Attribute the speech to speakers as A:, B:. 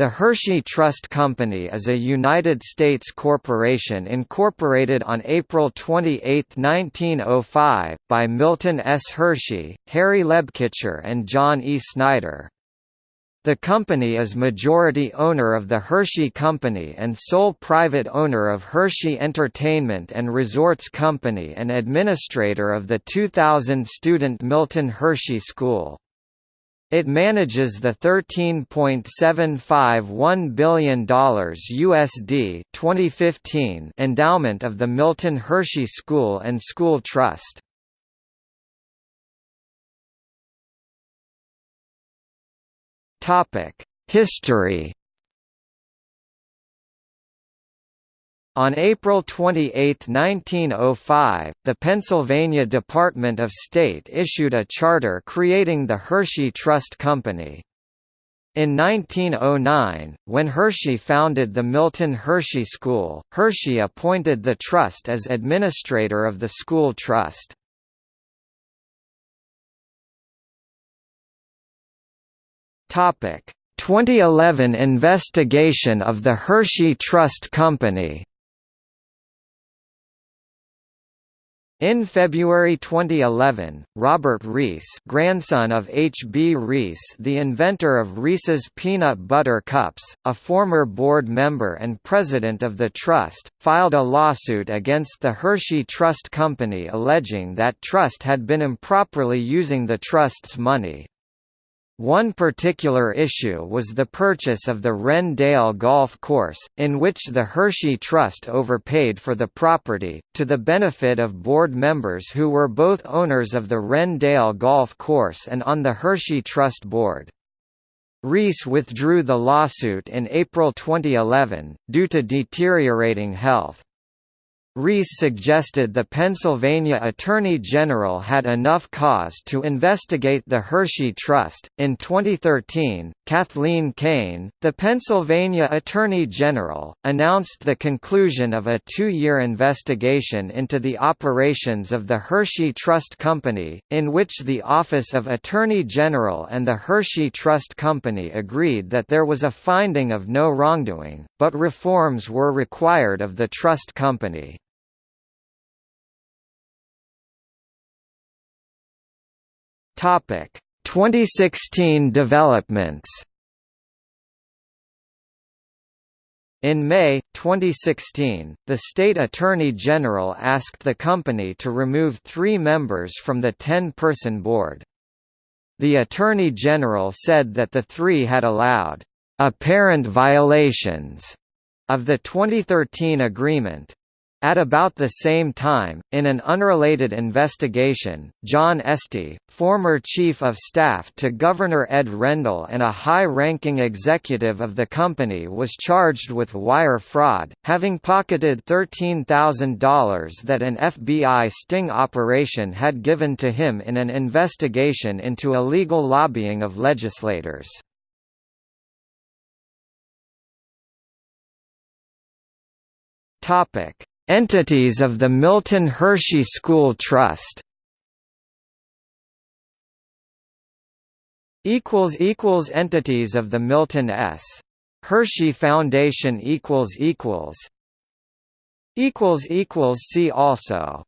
A: The Hershey Trust Company is a United States corporation incorporated on April 28, 1905, by Milton S. Hershey, Harry Lebkicher and John E. Snyder. The company is majority owner of the Hershey Company and sole private owner of Hershey Entertainment and Resorts Company and administrator of the 2000 student Milton Hershey School. It manages the $13.751 billion USD 2015 endowment of the Milton Hershey School and School Trust. History On April 28, 1905, the Pennsylvania Department of State issued a charter creating the Hershey Trust Company. In 1909, when Hershey founded the Milton Hershey School, Hershey appointed the trust as administrator of the school trust. Topic: 2011 investigation of the Hershey Trust Company. In February 2011, Robert Reese grandson of H. B. Reese the inventor of Reese's Peanut Butter Cups, a former board member and president of the trust, filed a lawsuit against the Hershey Trust Company alleging that trust had been improperly using the trust's money. One particular issue was the purchase of the Wren-Dale Golf Course, in which the Hershey Trust overpaid for the property, to the benefit of board members who were both owners of the Wren-Dale Golf Course and on the Hershey Trust Board. Reese withdrew the lawsuit in April 2011, due to deteriorating health. Reese suggested the Pennsylvania Attorney General had enough cause to investigate the Hershey Trust. In 2013, Kathleen Kane, the Pennsylvania Attorney General, announced the conclusion of a two year investigation into the operations of the Hershey Trust Company, in which the Office of Attorney General and the Hershey Trust Company agreed that there was a finding of no wrongdoing, but reforms were required of the trust company. Topic: 2016 developments. In May, 2016, the state attorney general asked the company to remove three members from the 10-person board. The attorney general said that the three had allowed apparent violations of the 2013 agreement, at about the same time, in an unrelated investigation, John Estey, former Chief of Staff to Governor Ed Rendell and a high-ranking executive of the company was charged with wire fraud, having pocketed $13,000 that an FBI sting operation had given to him in an investigation into illegal lobbying of legislators. Topic Entities of the Milton Hershey School Trust equals equals Entities of the Milton S. Hershey Foundation equals equals equals equals See also